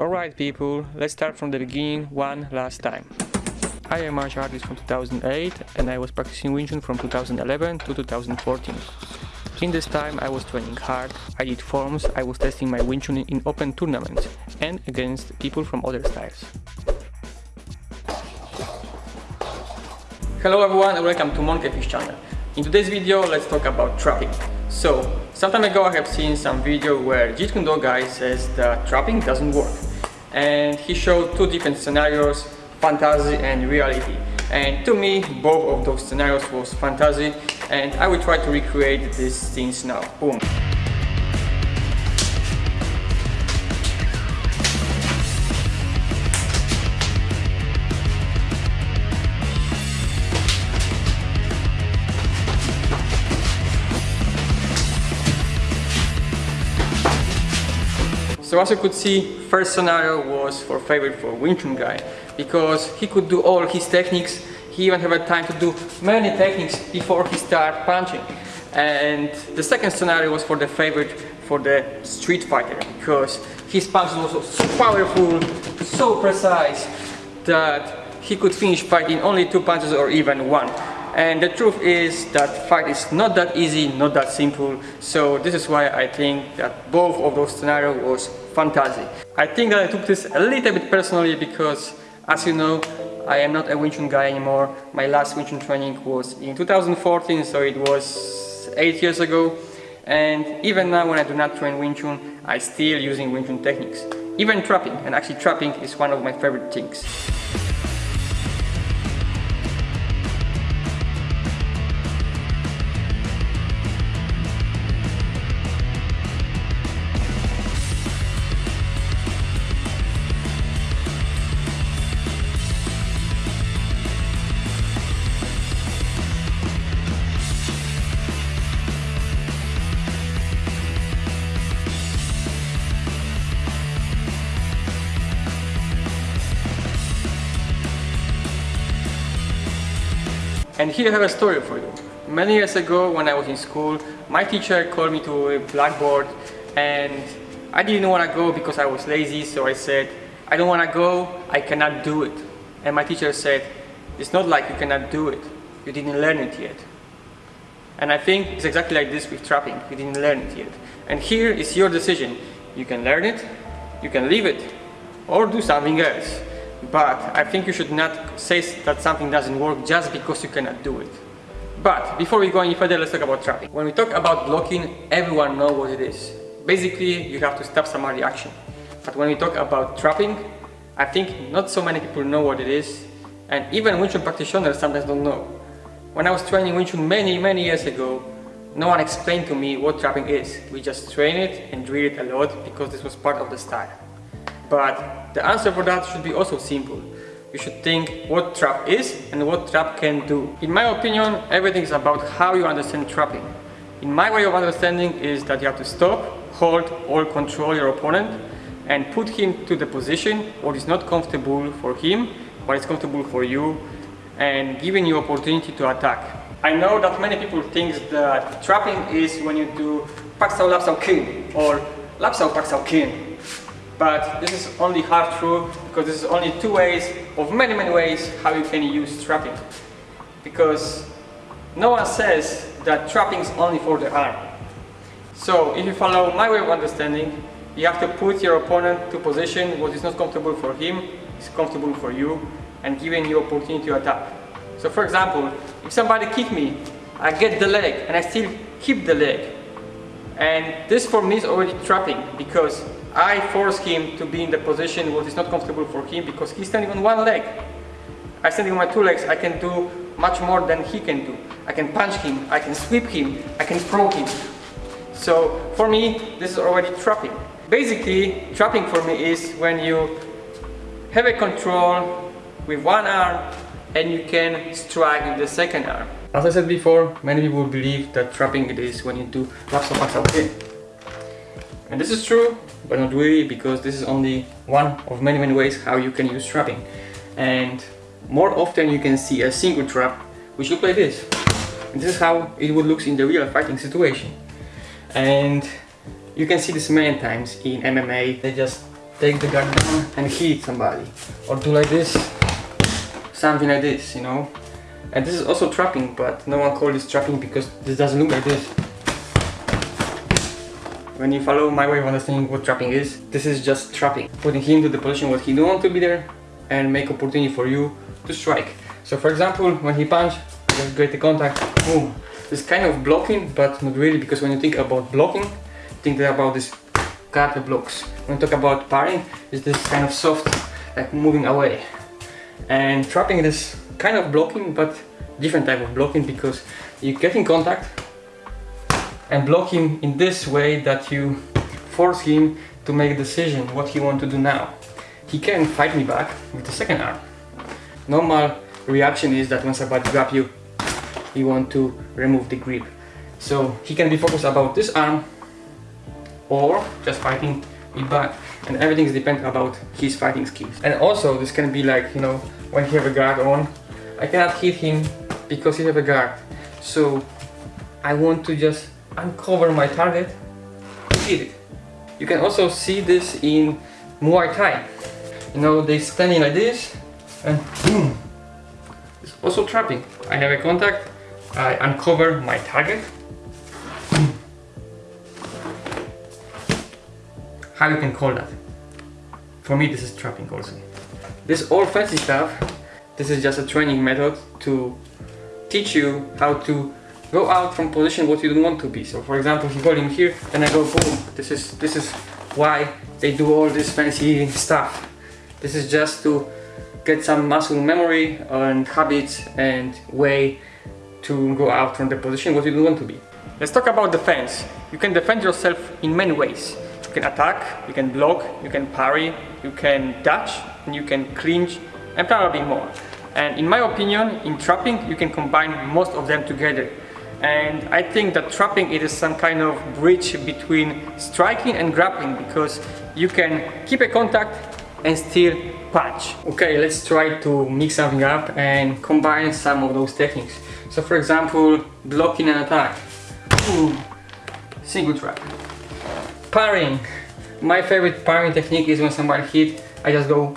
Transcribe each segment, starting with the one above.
Alright people, let's start from the beginning one last time. I am martial artist from 2008 and I was practicing Wing Chun from 2011 to 2014. In this time I was training hard, I did forms, I was testing my Wing Chun in open tournaments and against people from other styles. Hello everyone and welcome to Monkeyfish channel. In today's video let's talk about trapping. So, some time ago I have seen some video where Jeet Kune Do guy says that trapping doesn't work and he showed two different scenarios fantasy and reality. And to me both of those scenarios was fantasy. And I will try to recreate these scenes now. Boom So as you could see, first scenario was for favorite for Wing Chun guy because he could do all his techniques. He even had time to do many techniques before he started punching. And the second scenario was for the favorite for the street fighter because his punches was so powerful, so precise that he could finish fighting only two punches or even one. And the truth is that fight is not that easy, not that simple. So this is why I think that both of those scenarios was fantastic. I think that I took this a little bit personally because as you know, I am not a Wing Chun guy anymore. My last Wing Chun training was in 2014, so it was 8 years ago. And even now when I do not train Wing Chun, I still using Wing Chun techniques. Even trapping, and actually trapping is one of my favorite things. And here I have a story for you. Many years ago when I was in school, my teacher called me to a blackboard and I didn't want to go because I was lazy, so I said, I don't want to go, I cannot do it. And my teacher said, it's not like you cannot do it, you didn't learn it yet. And I think it's exactly like this with trapping, you didn't learn it yet. And here is your decision. You can learn it, you can leave it, or do something else. But I think you should not say that something doesn't work just because you cannot do it. But before we go any further, let's talk about trapping. When we talk about blocking, everyone knows what it is. Basically, you have to stop somebody's action. But when we talk about trapping, I think not so many people know what it is. And even Wing Chun practitioners sometimes don't know. When I was training Wing Chun many, many years ago, no one explained to me what trapping is. We just train it and drill it a lot because this was part of the style. But the answer for that should be also simple. You should think what trap is and what trap can do. In my opinion, everything is about how you understand trapping. In my way of understanding is that you have to stop, hold or control your opponent and put him to the position what is not comfortable for him, what is comfortable for you and giving you opportunity to attack. I know that many people think that trapping is when you do Pak Sao Lap Sao Kin or Lap Sao Pak Sao Kin but this is only half true because this is only two ways of many many ways how you can use trapping. Because no one says that trapping is only for the arm. So if you follow my way of understanding you have to put your opponent to position what is not comfortable for him is comfortable for you and giving you opportunity to attack. So for example if somebody kick me I get the leg and I still keep the leg. And this for me is already trapping because I force him to be in the position what is not comfortable for him because he's standing on one leg. I standing on my two legs, I can do much more than he can do. I can punch him, I can sweep him, I can throw him. So for me, this is already trapping. Basically, trapping for me is when you have a control with one arm and you can strike with the second arm. As I said before, many people believe that trapping it is when you do Lap Sao. And this is true, but not really because this is only one of many many ways how you can use trapping and more often you can see a single trap which looks like this and this is how it would look in the real fighting situation and you can see this many times in MMA they just take the guard down and hit somebody. Or do like this, something like this, you know. And this is also trapping, but no one calls this trapping because this doesn't look like this. When you follow my way of understanding what trapping is, this is just trapping. Putting him to the position where he don't want to be there and make opportunity for you to strike. So for example, when he punch, just get the contact, boom. This kind of blocking, but not really because when you think about blocking, think about this guard blocks. When you talk about parrying, it's this kind of soft, like moving away. And trapping is kind of blocking, but different type of blocking because you get in contact, and block him in this way that you force him to make a decision what he want to do now. He can fight me back with the second arm. Normal reaction is that once I when somebody grab you, you want to remove the grip. So he can be focused about this arm or just fighting me back. And everything is depend about his fighting skills. And also this can be like, you know, when he have a guard on, I cannot hit him because he have a guard. So I want to just uncover my target hit it. You can also see this in Muay Thai. You know, they standing like this and boom. It's also trapping. I have a contact, I uncover my target. How you can call that? For me this is trapping also. This all fancy stuff, this is just a training method to teach you how to go out from position what you don't want to be. So for example, you hold him here, then I go boom. This is this is why they do all this fancy stuff. This is just to get some muscle memory and habits and way to go out from the position what you don't want to be. Let's talk about defense. You can defend yourself in many ways. You can attack, you can block, you can parry, you can dodge, and you can clinch, and probably more. And in my opinion, in trapping, you can combine most of them together and I think that trapping it is some kind of bridge between striking and grappling because you can keep a contact and still punch. Okay, let's try to mix something up and combine some of those techniques. So for example, blocking an attack. Ooh, single trap. Parrying. My favorite parrying technique is when somebody hit, I just go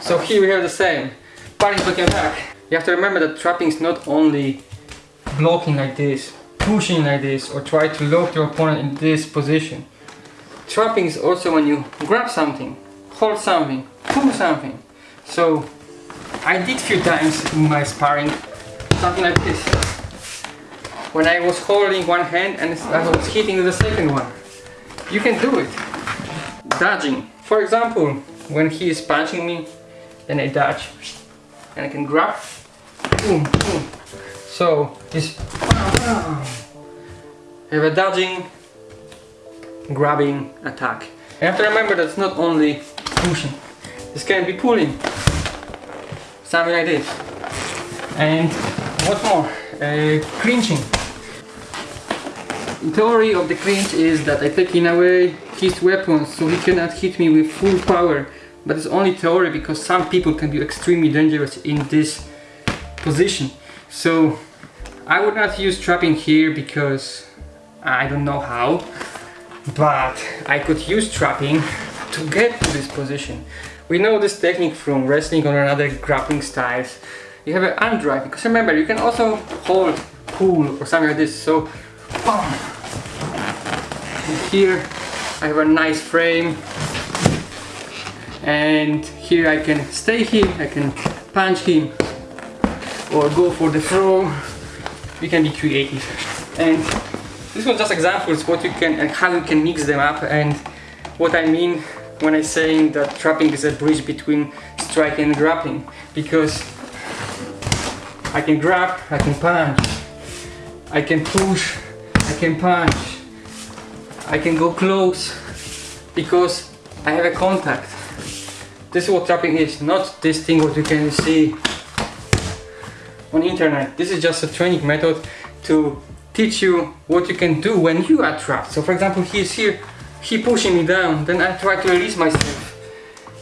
So here we have the same. Parrying blocking attack. You have to remember that trapping is not only blocking like this, pushing like this, or try to lock your opponent in this position. Trapping is also when you grab something, hold something, pull something. So I did a few times in my sparring something like this. When I was holding one hand and I was hitting the second one. You can do it. Dodging. For example, when he is punching me, then I dodge. And I can grab, boom, boom, so it's have a dodging, grabbing attack. You have to remember that it's not only pushing. This can be pulling. Something like this. And what more? Uh, clinching. The theory of the clinch is that I take in away his weapons so he cannot hit me with full power. But it's only theory because some people can be extremely dangerous in this position. So I would not use trapping here because I don't know how, but I could use trapping to get to this position. We know this technique from wrestling or another grappling styles. You have an arm drive, because remember, you can also hold, pull or something like this, so boom. here I have a nice frame and here I can stay here, I can punch him or go for the throw we can be creative. And this was just examples what you can and how you can mix them up and what I mean when I saying that trapping is a bridge between striking and grappling because I can grab, I can punch, I can push, I can punch, I can go close because I have a contact. This is what trapping is, not this thing what you can see on internet. This is just a training method to teach you what you can do when you are trapped. So for example, he's here, he pushing me down, then I try to release myself.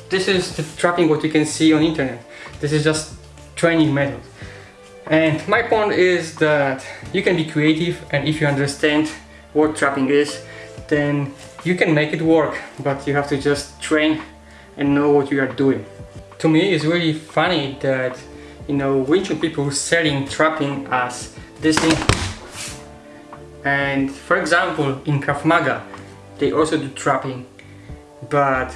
This is the trapping what you can see on internet. This is just training method. And my point is that you can be creative and if you understand what trapping is, then you can make it work, but you have to just train and know what you are doing. To me, it's really funny that, you know, Wing Chun people selling trapping as this thing. And for example, in Krav Maga, they also do trapping, but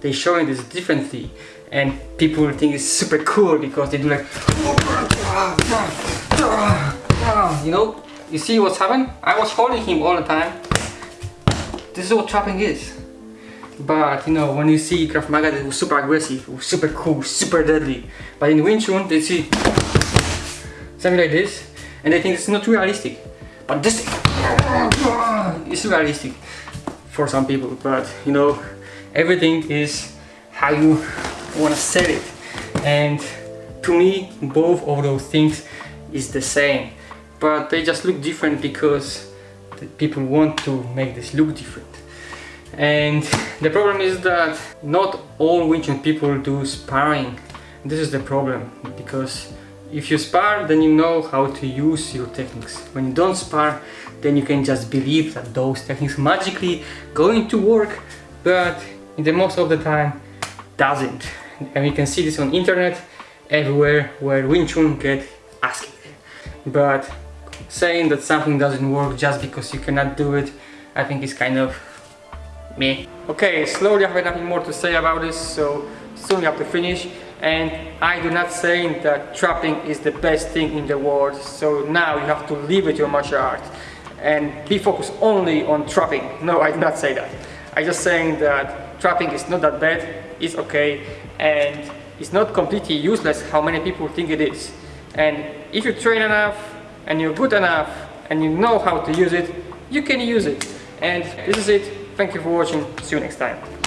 they showing this differently. And people think it's super cool because they do like you know you see what's happening I was holding him all the time. This is what trapping is but you know when you see Krav Maga it was super aggressive super cool super deadly. But in Wing Chun they see something like this and they think it's not realistic. But this is realistic for some people. But you know everything is how you want to set it. And to me both of those things is the same. But they just look different because people want to make this look different and the problem is that not all Wing Chun people do sparring. This is the problem because if you spar then you know how to use your techniques. When you don't spar then you can just believe that those techniques magically going to work but in the most of the time doesn't. And we can see this on internet everywhere where Wing Chun get asking but saying that something doesn't work just because you cannot do it I think is kind of me. Okay slowly I have nothing more to say about this so soon we have to finish. And I do not say that trapping is the best thing in the world so now you have to leave it your martial art and be focused only on trapping. No I do not say that. I just saying that trapping is not that bad it's okay and it's not completely useless how many people think it is. And if you train enough and you're good enough and you know how to use it you can use it. And this is it thank you for watching. See you next time